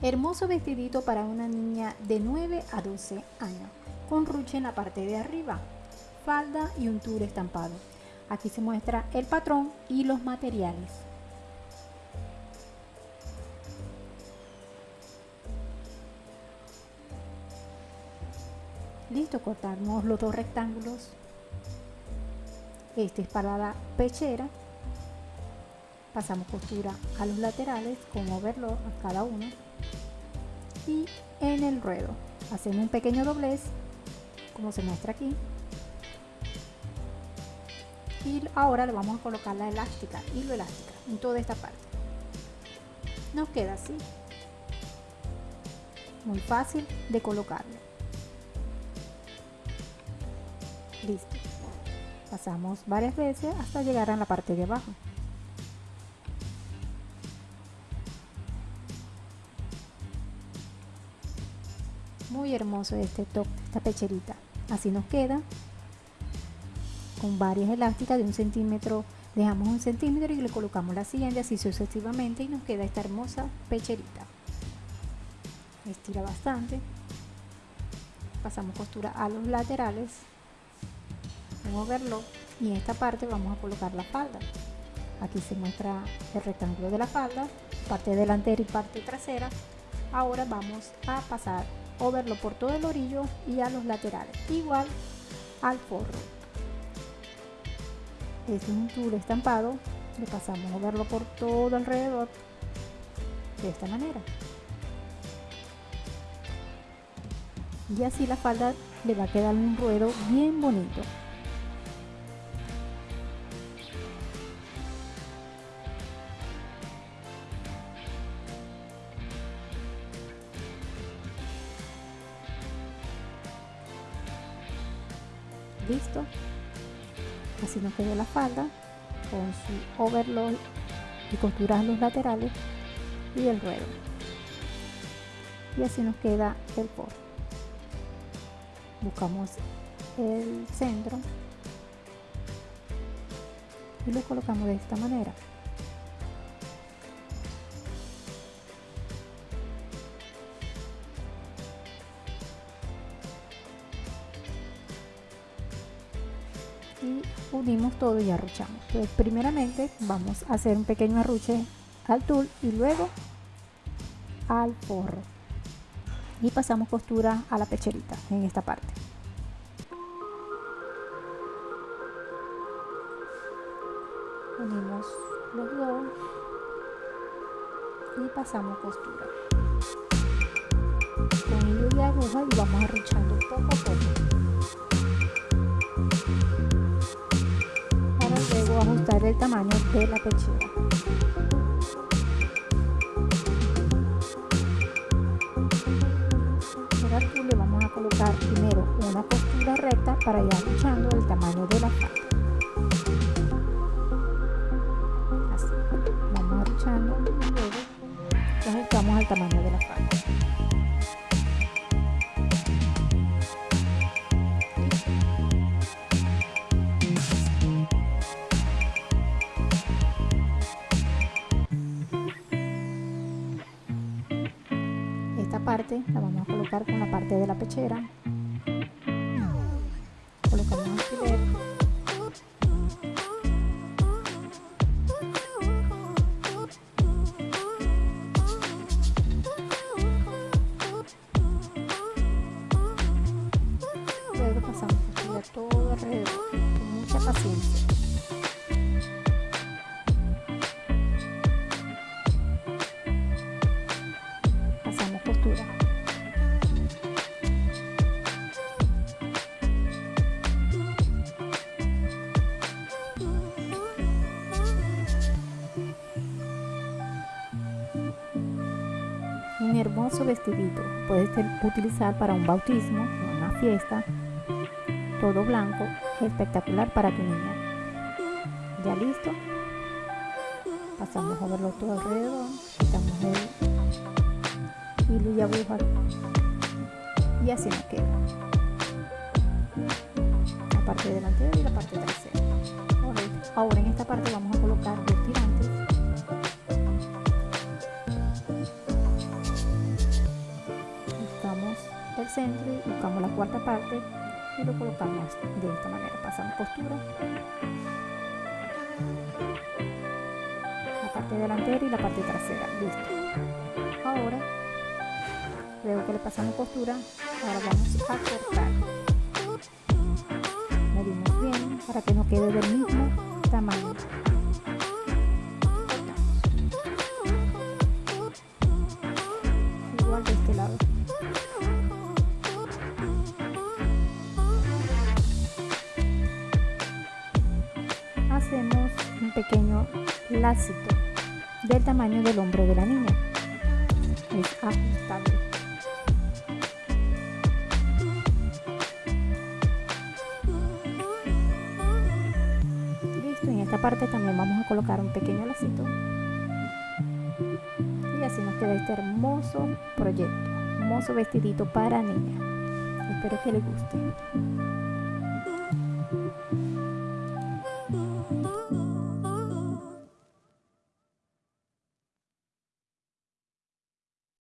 Hermoso vestidito para una niña de 9 a 12 años, con ruche en la parte de arriba, falda y un tour estampado. Aquí se muestra el patrón y los materiales. Listo, cortamos los dos rectángulos. Este es para la pechera. Pasamos costura a los laterales con overlock a cada uno. Y en el ruedo hacemos un pequeño doblez como se muestra aquí. Y ahora le vamos a colocar la elástica hilo elástica en toda esta parte. Nos queda así. Muy fácil de colocarlo. Listo. Pasamos varias veces hasta llegar a la parte de abajo muy hermoso este top esta pecherita. Así nos queda con varias elásticas de un centímetro dejamos un centímetro y le colocamos la siguiente así sucesivamente y nos queda esta hermosa pecherita. Estira bastante pasamos costura a los laterales un verlo y en esta parte vamos a colocar la falda. Aquí se muestra el rectángulo de la falda parte delantera y parte trasera. Ahora vamos a pasar verlo por todo el orillo y a los laterales, igual al forro. Es un tul estampado, le pasamos a verlo por todo alrededor de esta manera. Y así la falda le va a quedar un ruedo bien bonito. Listo. Así nos quedó la falda con su overlock y costuras los laterales y el ruedo. Y así nos queda el por buscamos el centro y lo colocamos de esta manera y unimos todo y arruchamos. Entonces primeramente vamos a hacer un pequeño arruche al tul y luego al forro. Y pasamos costura a la pecherita en esta parte. Unimos los dos y pasamos costura. Con hilo de aguja y vamos arruchando poco a poco ajustar el tamaño de la pechera. Ahora aquí le vamos a colocar primero una costura recta para ir ajustando el tamaño de la falda. Así, vamos arruchando y luego ajustamos al tamaño de la falda. Parte la vamos a colocar con la parte de la pechera. Colocamos un alfiler luego pasamos todo alrededor. Con mucha paciencia un hermoso vestidito. Puedes utilizar para un bautismo, una fiesta, todo blanco, espectacular para tu niña. Ya listo. Pasamos a verlo todo alrededor, quitamos el hilo y aguja y así nos queda. La parte delantera y la parte trasera. Ahora en y lo colocamos de esta manera pasamos costura la parte delantera y la parte trasera listo. Ahora luego que le pasamos costura ahora vamos a cortar medimos bien para que no quede del mismo tamaño un pequeño lacito del tamaño del hombro de la niña. Es ajustable. Listo en esta parte también vamos a colocar un pequeño lacito. Y así nos queda este hermoso proyecto hermoso vestidito para niña. Espero que les guste